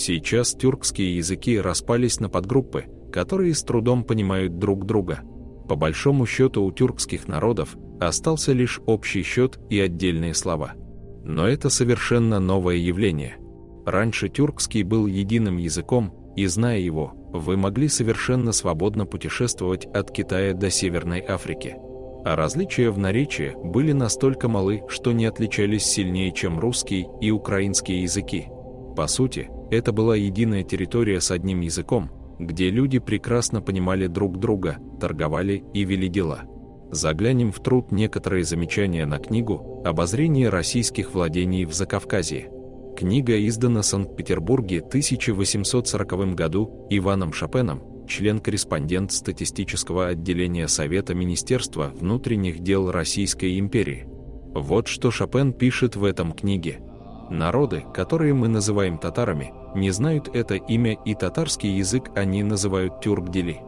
Сейчас тюркские языки распались на подгруппы, которые с трудом понимают друг друга. По большому счету у тюркских народов остался лишь общий счет и отдельные слова. Но это совершенно новое явление. Раньше тюркский был единым языком, и зная его, вы могли совершенно свободно путешествовать от Китая до Северной Африки. А различия в наречии были настолько малы, что не отличались сильнее, чем русский и украинский языки. По сути, это была единая территория с одним языком, где люди прекрасно понимали друг друга, торговали и вели дела. Заглянем в труд некоторые замечания на книгу «Обозрение российских владений в Закавказье». Книга издана в Санкт-Петербурге в 1840 году Иваном Шопеном, член-корреспондент статистического отделения Совета Министерства внутренних дел Российской империи. Вот что Шопен пишет в этом книге. Народы, которые мы называем татарами, не знают это имя и татарский язык они называют тюркдели.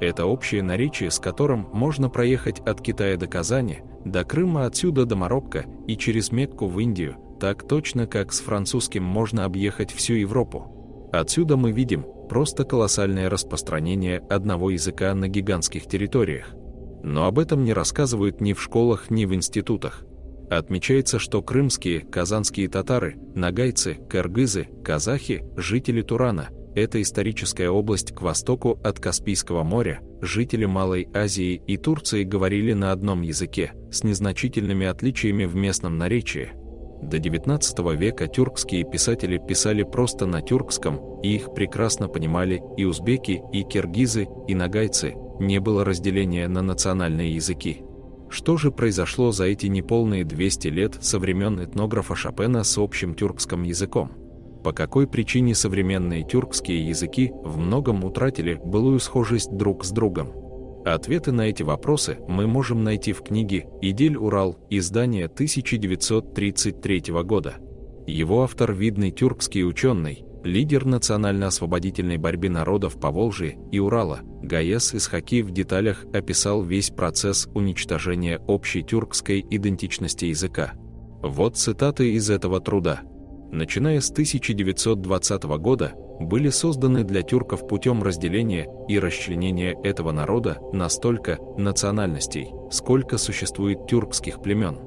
Это общее наречие, с которым можно проехать от Китая до Казани, до Крыма отсюда до Марокко и через Мекку в Индию, так точно как с французским можно объехать всю Европу. Отсюда мы видим просто колоссальное распространение одного языка на гигантских территориях. Но об этом не рассказывают ни в школах, ни в институтах. Отмечается, что крымские, казанские татары, нагайцы, кыргызы, казахи, жители Турана – это историческая область к востоку от Каспийского моря, жители Малой Азии и Турции говорили на одном языке, с незначительными отличиями в местном наречии. До XIX века тюркские писатели писали просто на тюркском, и их прекрасно понимали и узбеки, и киргизы, и нагайцы, не было разделения на национальные языки. Что же произошло за эти неполные 200 лет со времен этнографа Шопена с общим тюркским языком? По какой причине современные тюркские языки в многом утратили былую схожесть друг с другом? Ответы на эти вопросы мы можем найти в книге «Идель-Урал» издания 1933 года. Его автор – видный тюркский ученый, лидер национально-освободительной борьбы народов Поволжья и Урала, Гаес Исхаки в деталях описал весь процесс уничтожения общей тюркской идентичности языка. Вот цитаты из этого труда. Начиная с 1920 года, были созданы для тюрков путем разделения и расчленения этого народа на столько национальностей, сколько существует тюркских племен.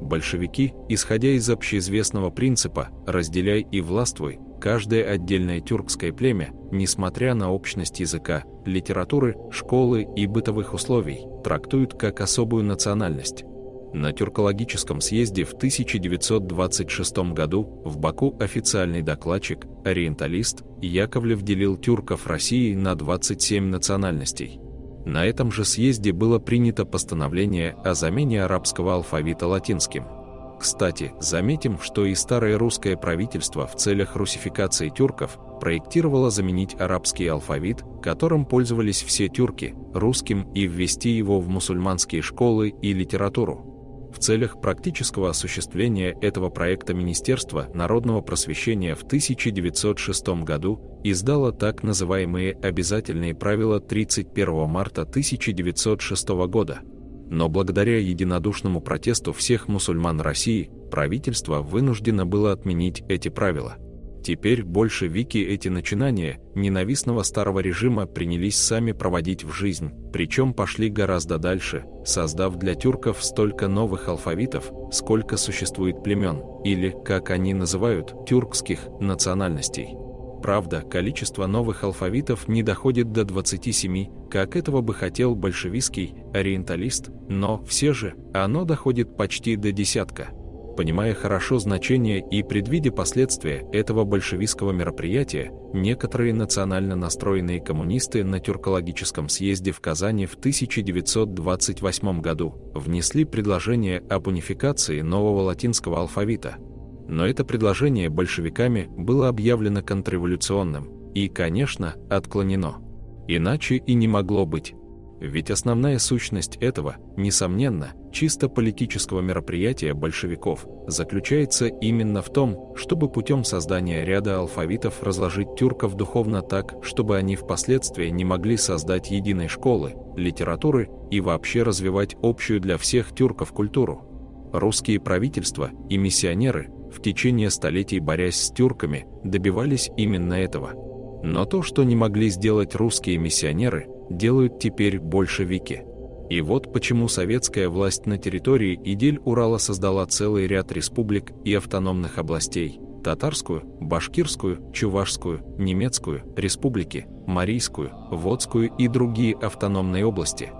Большевики, исходя из общеизвестного принципа «разделяй и властвуй», каждое отдельное тюркское племя, несмотря на общность языка, литературы, школы и бытовых условий, трактуют как особую национальность. На тюркологическом съезде в 1926 году в Баку официальный докладчик, ориенталист, Яковлев делил тюрков России на 27 национальностей. На этом же съезде было принято постановление о замене арабского алфавита латинским. Кстати, заметим, что и старое русское правительство в целях русификации тюрков проектировало заменить арабский алфавит, которым пользовались все тюрки, русским и ввести его в мусульманские школы и литературу. В целях практического осуществления этого проекта Министерство народного просвещения в 1906 году издало так называемые обязательные правила 31 марта 1906 года. Но благодаря единодушному протесту всех мусульман России правительство вынуждено было отменить эти правила – Теперь больше Вики эти начинания ненавистного старого режима принялись сами проводить в жизнь, причем пошли гораздо дальше, создав для тюрков столько новых алфавитов, сколько существует племен, или, как они называют, тюркских национальностей. Правда, количество новых алфавитов не доходит до 27, как этого бы хотел большевистский ориенталист, но все же оно доходит почти до десятка – Понимая хорошо значение и предвидя последствия этого большевистского мероприятия, некоторые национально настроенные коммунисты на тюркологическом съезде в Казани в 1928 году внесли предложение об унификации нового латинского алфавита. Но это предложение большевиками было объявлено контрреволюционным и, конечно, отклонено. Иначе и не могло быть. Ведь основная сущность этого, несомненно, чисто политического мероприятия большевиков заключается именно в том, чтобы путем создания ряда алфавитов разложить тюрков духовно так, чтобы они впоследствии не могли создать единой школы, литературы и вообще развивать общую для всех тюрков культуру. Русские правительства и миссионеры в течение столетий борясь с тюрками, добивались именно этого. Но то, что не могли сделать русские миссионеры, делают теперь большевики. И вот почему советская власть на территории Идель-Урала создала целый ряд республик и автономных областей – татарскую, башкирскую, чувашскую, немецкую, республики, марийскую, водскую и другие автономные области.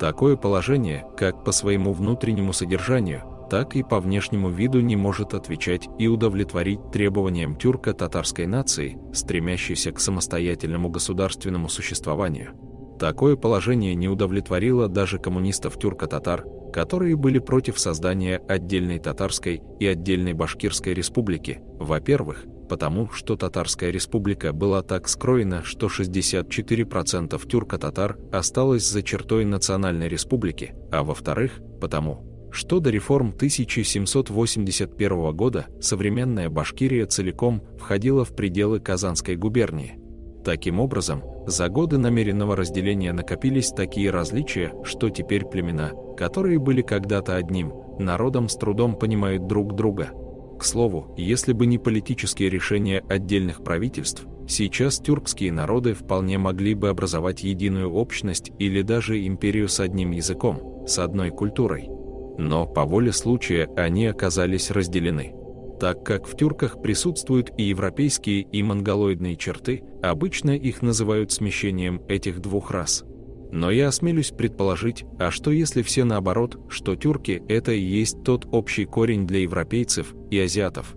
Такое положение, как по своему внутреннему содержанию, так и по внешнему виду не может отвечать и удовлетворить требованиям тюрко-татарской нации, стремящейся к самостоятельному государственному существованию. Такое положение не удовлетворило даже коммунистов тюрко-татар, которые были против создания отдельной татарской и отдельной башкирской республики, во-первых, потому что Татарская республика была так скроена, что 64% тюрко-татар осталось за чертой национальной республики, а во-вторых, потому что до реформ 1781 года современная Башкирия целиком входила в пределы Казанской губернии. Таким образом, за годы намеренного разделения накопились такие различия, что теперь племена, которые были когда-то одним, народом с трудом понимают друг друга. К слову, если бы не политические решения отдельных правительств, сейчас тюркские народы вполне могли бы образовать единую общность или даже империю с одним языком, с одной культурой но по воле случая они оказались разделены. Так как в тюрках присутствуют и европейские, и монголоидные черты, обычно их называют смещением этих двух рас. Но я осмелюсь предположить, а что если все наоборот, что тюрки – это и есть тот общий корень для европейцев и азиатов,